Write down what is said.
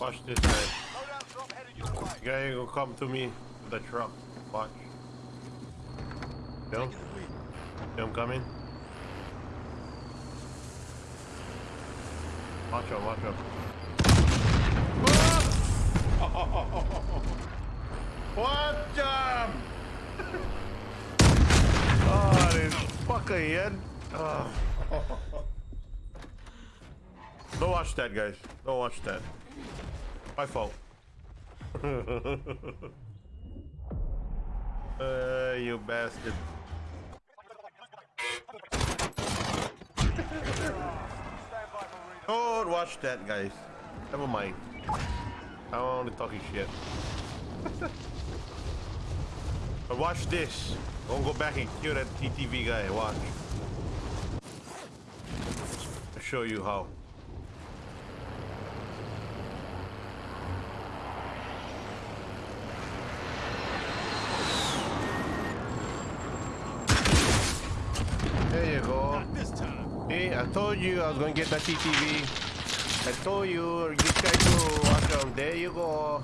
Watch this guy. Guy gonna come to me with the truck. Watch. See him coming? Watch out, watch out. What jam? oh, this fucker Ian. Oh. Don't watch that, guys. Don't watch that. My fault. uh, you bastard. Don't watch that, guys. Never mind. I'm only talking shit. but watch this. Don't go back and kill that TTV guy. Watch. I'll show you how. There you go. Not this time. Hey, I told you I was gonna get that TTV. I told you, you guys to watch them. There you go.